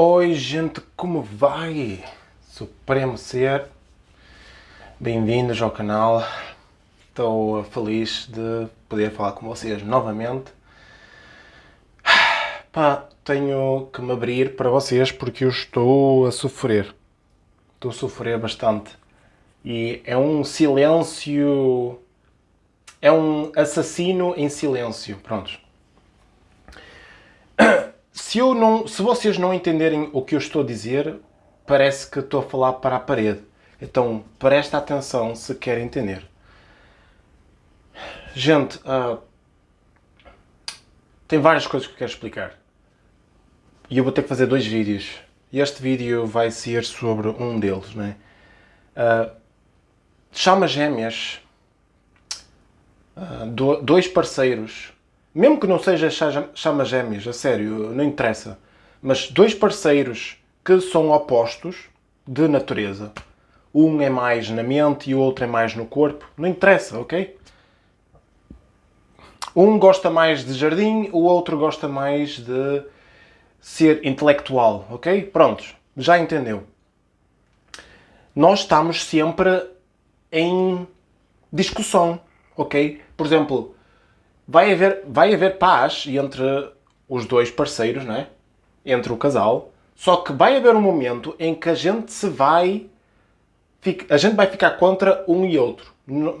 Oi gente, como vai? Supremo Ser, bem-vindos ao canal. Estou feliz de poder falar com vocês novamente. Pá, tenho que me abrir para vocês porque eu estou a sofrer. Estou a sofrer bastante. E é um silêncio... É um assassino em silêncio. Prontos se, eu não, se vocês não entenderem o que eu estou a dizer, parece que estou a falar para a parede. Então, presta atenção se quer entender. Gente, uh, tem várias coisas que eu quero explicar. E eu vou ter que fazer dois vídeos. E este vídeo vai ser sobre um deles, né? Uh, chama gêmeas. Uh, do, dois parceiros mesmo que não seja chama gêmeas, a sério, não interessa, mas dois parceiros que são opostos de natureza, um é mais na mente e o outro é mais no corpo, não interessa, ok? Um gosta mais de jardim, o outro gosta mais de ser intelectual, ok? Prontos, já entendeu. Nós estamos sempre em discussão, ok? Por exemplo, vai haver, vai haver paz entre os dois parceiros, não é? Entre o casal. Só que vai haver um momento em que a gente se vai... A gente vai ficar contra um e outro.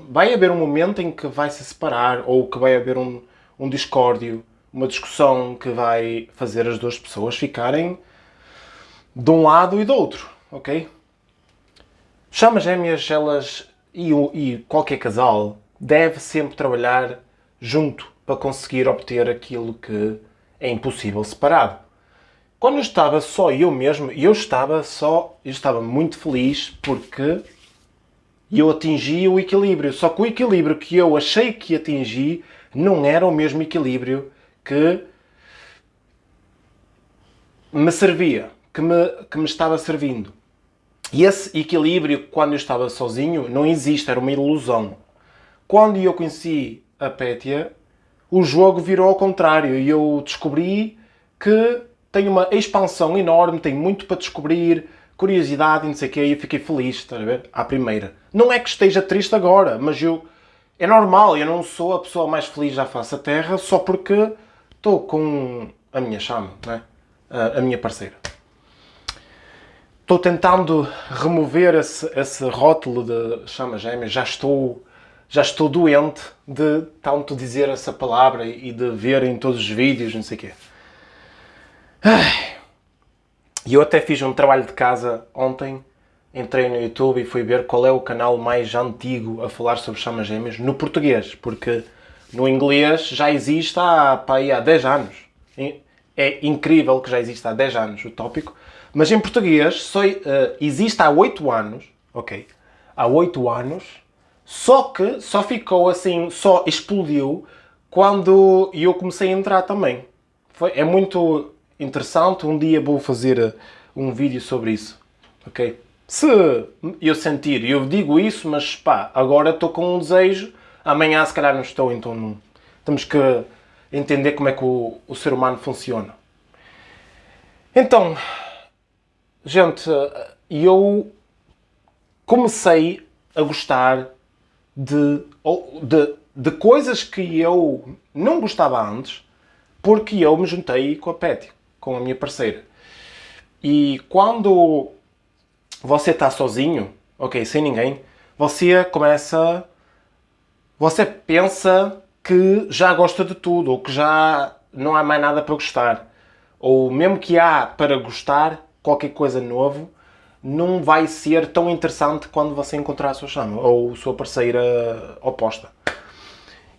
Vai haver um momento em que vai se separar ou que vai haver um, um discórdio, uma discussão que vai fazer as duas pessoas ficarem de um lado e do outro, ok? Chamas gêmeas, elas e, e qualquer casal deve sempre trabalhar junto para conseguir obter aquilo que é impossível separado. Quando eu estava só eu mesmo, eu estava só, eu estava muito feliz porque eu atingi o equilíbrio. Só que o equilíbrio que eu achei que atingi não era o mesmo equilíbrio que me servia, que me, que me estava servindo. E esse equilíbrio, quando eu estava sozinho, não existe, era uma ilusão. Quando eu conheci a Pétia, o jogo virou ao contrário e eu descobri que tem uma expansão enorme, tem muito para descobrir, curiosidade e não sei o quê, e eu fiquei feliz, estás a ver? À primeira. Não é que esteja triste agora, mas eu... É normal, eu não sou a pessoa mais feliz da face da Terra só porque estou com a minha chama, né? a, a minha parceira. Estou tentando remover esse, esse rótulo de chama gêmea, já estou já estou doente de tanto dizer essa palavra e de ver em todos os vídeos, não sei o quê. E eu até fiz um trabalho de casa ontem, entrei no YouTube e fui ver qual é o canal mais antigo a falar sobre chamas gêmeas no português, porque no inglês já existe há, pá, há 10 anos. É incrível que já existe há 10 anos o tópico, mas em português só uh, existe há 8 anos, ok? Há 8 anos só que só ficou assim, só explodiu quando eu comecei a entrar também. Foi, é muito interessante, um dia vou fazer uh, um vídeo sobre isso, ok? Se eu sentir, eu digo isso, mas pá, agora estou com um desejo, amanhã se calhar não estou, então não, temos que entender como é que o, o ser humano funciona. Então, gente, uh, eu comecei a gostar de, de, de coisas que eu não gostava antes, porque eu me juntei com a Pet, com a minha parceira. E quando você está sozinho, ok, sem ninguém, você começa... Você pensa que já gosta de tudo, ou que já não há mais nada para gostar. Ou mesmo que há para gostar qualquer coisa novo, não vai ser tão interessante quando você encontrar a sua chama, ou a sua parceira oposta.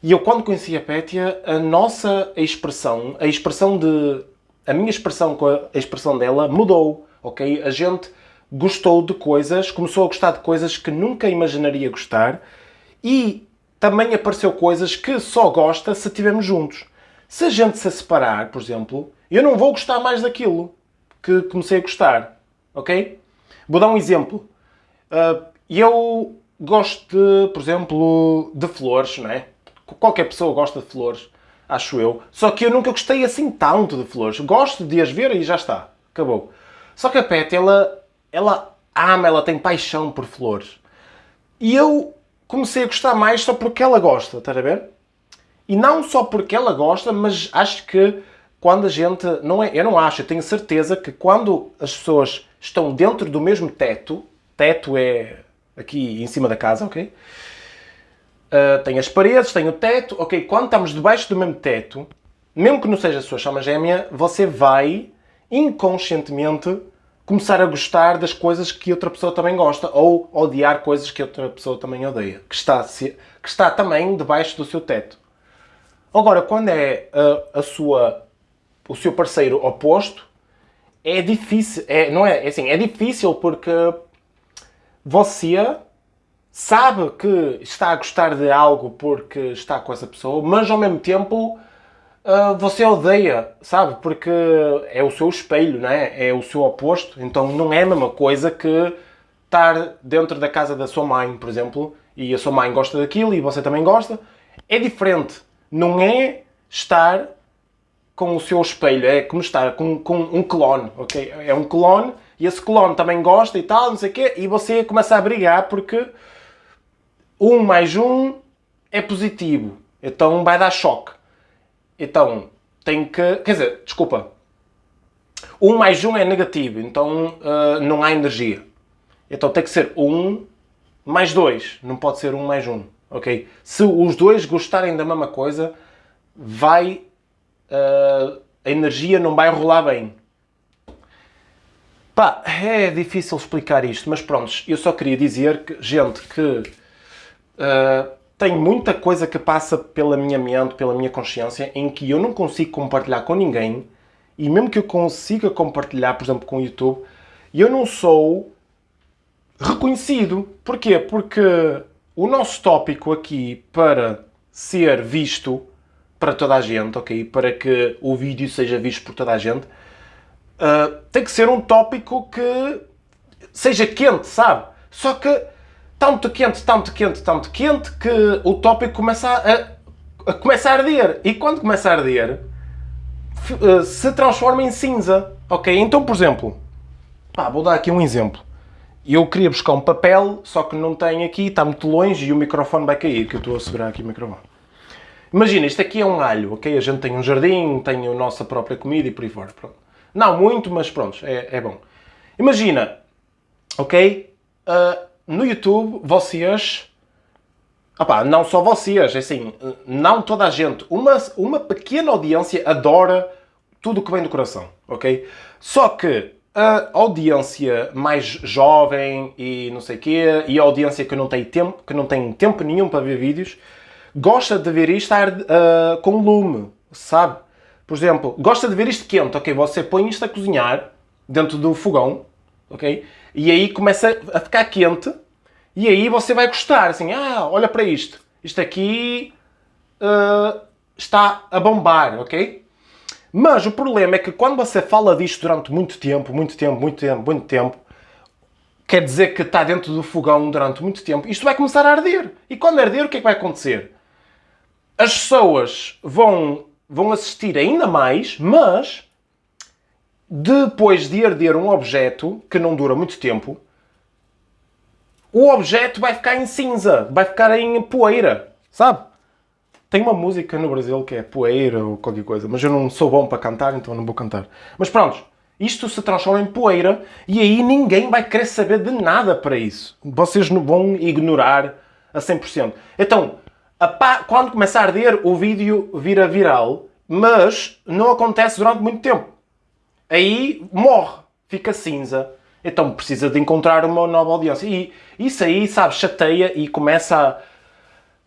E eu quando conheci a Pétia, a nossa expressão, a expressão de... a minha expressão com a expressão dela mudou, ok? A gente gostou de coisas, começou a gostar de coisas que nunca imaginaria gostar e também apareceu coisas que só gosta se estivermos juntos. Se a gente se separar, por exemplo, eu não vou gostar mais daquilo que comecei a gostar, ok? Vou dar um exemplo. Uh, eu gosto, de, por exemplo, de flores, não é? Qualquer pessoa gosta de flores, acho eu. Só que eu nunca gostei assim tanto de flores. Gosto de as ver e já está. Acabou. Só que a Pet, ela, ela ama, ela tem paixão por flores. E eu comecei a gostar mais só porque ela gosta, estás a ver? E não só porque ela gosta, mas acho que quando a gente. Não é, eu não acho, eu tenho certeza que quando as pessoas estão dentro do mesmo teto, teto é aqui em cima da casa, ok? Uh, tem as paredes, tem o teto, ok? Quando estamos debaixo do mesmo teto, mesmo que não seja a sua chama gêmea, você vai inconscientemente começar a gostar das coisas que outra pessoa também gosta ou odiar coisas que outra pessoa também odeia, que está, que está também debaixo do seu teto. Agora, quando é a, a sua, o seu parceiro oposto, é difícil, é, não é, é assim, é difícil porque você sabe que está a gostar de algo porque está com essa pessoa, mas ao mesmo tempo uh, você odeia, sabe? Porque é o seu espelho, não é? É o seu oposto. Então não é a mesma coisa que estar dentro da casa da sua mãe, por exemplo, e a sua mãe gosta daquilo e você também gosta. É diferente. Não é estar com o seu espelho, é como estar com, com um clone, ok? É um clone e esse clone também gosta e tal, não sei o quê, e você começa a brigar porque 1 mais 1 é positivo, então vai dar choque. Então, tem que... Quer dizer, desculpa. 1 mais 1 é negativo, então uh, não há energia. Então tem que ser 1 mais 2, não pode ser 1 mais 1, ok? Se os dois gostarem da mesma coisa, vai... Uh, a energia não vai rolar bem. Pá, é difícil explicar isto, mas pronto, eu só queria dizer que, gente, que uh, tem muita coisa que passa pela minha mente, pela minha consciência, em que eu não consigo compartilhar com ninguém, e mesmo que eu consiga compartilhar, por exemplo, com o YouTube, eu não sou reconhecido. Porquê? Porque o nosso tópico aqui, para ser visto para toda a gente, ok? Para que o vídeo seja visto por toda a gente, uh, tem que ser um tópico que seja quente, sabe? Só que tanto quente, tanto quente, tanto quente, que o tópico começa a, a, começa a arder. E quando começa a arder, eh, se transforma em cinza. Ok? Então, por exemplo, pá, vou dar aqui um exemplo. Eu queria buscar um papel, só que não tenho aqui, está muito longe e o microfone vai cair, que eu estou a segurar aqui o microfone. Imagina, isto aqui é um alho, ok? A gente tem um jardim, tem a nossa própria comida e por aí fora. Pronto. Não muito, mas pronto, é, é bom. Imagina, ok? Uh, no YouTube, vocês... Opá, não só vocês, é assim, não toda a gente. Uma, uma pequena audiência adora tudo o que vem do coração, ok? Só que a audiência mais jovem e não sei o quê, e a audiência que não tem tempo, que não tem tempo nenhum para ver vídeos, gosta de ver isto uh, com lume, sabe? Por exemplo, gosta de ver isto quente, ok? Você põe isto a cozinhar dentro do fogão, ok? E aí começa a ficar quente e aí você vai gostar, assim, ah, olha para isto. Isto aqui uh, está a bombar, ok? Mas o problema é que quando você fala disto durante muito tempo, muito tempo, muito tempo, muito tempo, quer dizer que está dentro do fogão durante muito tempo, isto vai começar a arder. E quando arder, o que é que vai acontecer? As pessoas vão, vão assistir ainda mais, mas depois de arder um objeto, que não dura muito tempo, o objeto vai ficar em cinza, vai ficar em poeira, sabe? Tem uma música no Brasil que é poeira ou qualquer coisa, mas eu não sou bom para cantar, então não vou cantar. Mas pronto, isto se transforma em poeira e aí ninguém vai querer saber de nada para isso. Vocês não vão ignorar a 100%. Então, quando começa a arder, o vídeo vira viral, mas não acontece durante muito tempo aí morre, fica cinza. Então precisa de encontrar uma nova audiência. E isso aí, sabe, chateia e começa a,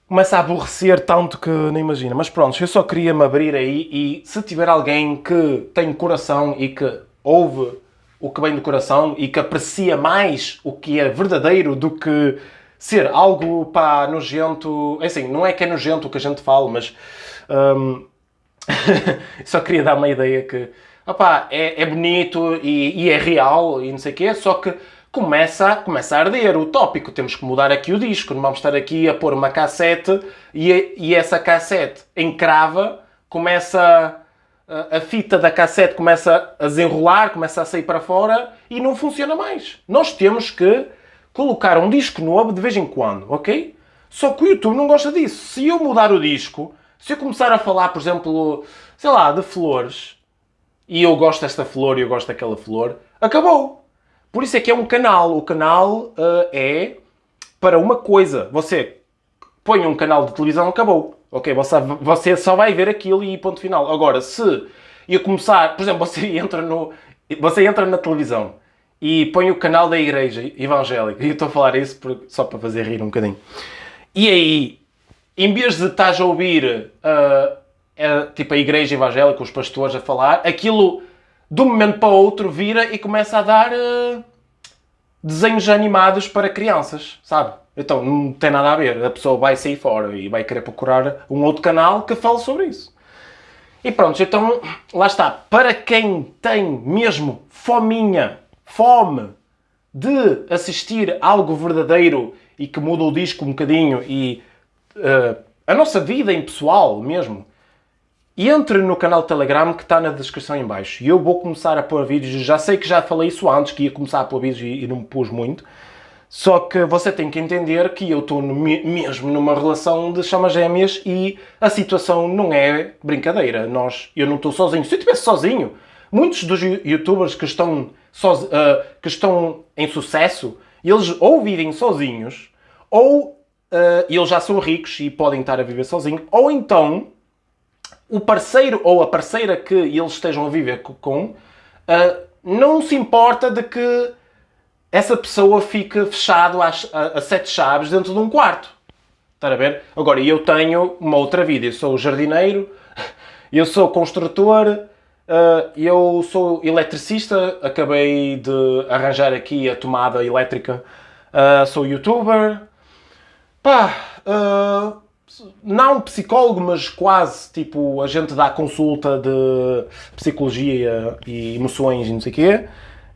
começa a aborrecer tanto que nem imagina. Mas pronto, eu só queria me abrir aí e se tiver alguém que tem coração e que ouve o que vem do coração e que aprecia mais o que é verdadeiro do que ser algo pá, nojento. É assim, não é que é nojento o que a gente fala, mas. Hum, só queria dar uma ideia que opá, é, é bonito e, e, é real e não sei o quê, só que começa, começa a arder o tópico. Temos que mudar aqui o disco, não vamos estar aqui a pôr uma cassete e, e essa cassete encrava, começa a fita da cassete começa a desenrolar, começa a sair para fora e não funciona mais. Nós temos que colocar um disco novo de vez em quando, ok? Só que o YouTube não gosta disso. Se eu mudar o disco, se eu começar a falar, por exemplo, sei lá, de flores, e eu gosto desta flor e eu gosto daquela flor, acabou. Por isso é que é um canal. O canal uh, é para uma coisa. Você põe um canal de televisão, acabou. Ok, você, você só vai ver aquilo e ponto final. Agora, se eu começar, por exemplo, você entra, no, você entra na televisão e põe o canal da igreja evangélica, e eu estou a falar isso só para fazer rir um bocadinho, e aí, em vez de estás a ouvir uh, a, tipo a igreja evangélica, os pastores a falar, aquilo de um momento para o outro vira e começa a dar uh, desenhos animados para crianças, sabe? Então não tem nada a ver. A pessoa vai sair fora e vai querer procurar um outro canal que fale sobre isso. E pronto, então lá está. Para quem tem mesmo fominha, fome de assistir algo verdadeiro e que muda o disco um bocadinho e uh, a nossa vida em pessoal mesmo, entre no canal Telegram que está na descrição em baixo. E eu vou começar a pôr vídeos. Já sei que já falei isso antes, que ia começar a pôr vídeos e, e não me pus muito. Só que você tem que entender que eu estou mesmo numa relação de chamas gêmeas e a situação não é brincadeira. Nós, eu não estou sozinho. Se eu estivesse sozinho, muitos dos youtubers que estão, uh, que estão em sucesso, eles ou vivem sozinhos, ou uh, eles já são ricos e podem estar a viver sozinhos, ou então o parceiro ou a parceira que eles estejam a viver com uh, não se importa de que essa pessoa fica fechado às, a, a, sete chaves dentro de um quarto. Está a ver? Agora, eu tenho uma outra vida. Eu sou jardineiro, eu sou construtor, uh, eu sou eletricista, acabei de arranjar aqui a tomada elétrica, uh, sou youtuber. Pá, uh, não psicólogo, mas quase, tipo, a gente dá consulta de psicologia e emoções e não sei o quê.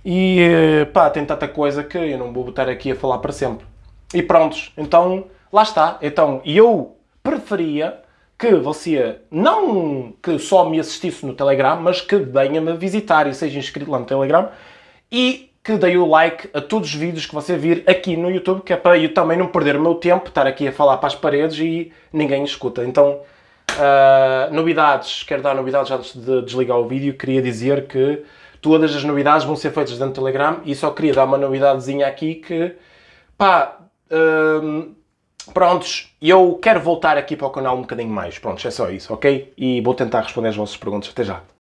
E pá, tem tanta coisa que eu não vou estar aqui a falar para sempre. E prontos, então lá está. Então eu preferia que você não que só me assistisse no Telegram, mas que venha-me visitar e seja inscrito lá no Telegram e que dê o like a todos os vídeos que você vir aqui no YouTube, que é para eu também não perder o meu tempo, estar aqui a falar para as paredes e ninguém escuta. Então, uh, novidades, quero dar novidades antes de desligar o vídeo, queria dizer que todas as novidades vão ser feitas dentro do Telegram e só queria dar uma novidadezinha aqui que, pá, hum, prontos, eu quero voltar aqui para o canal um bocadinho mais, prontos, é só isso, ok? E vou tentar responder as vossas perguntas, até já.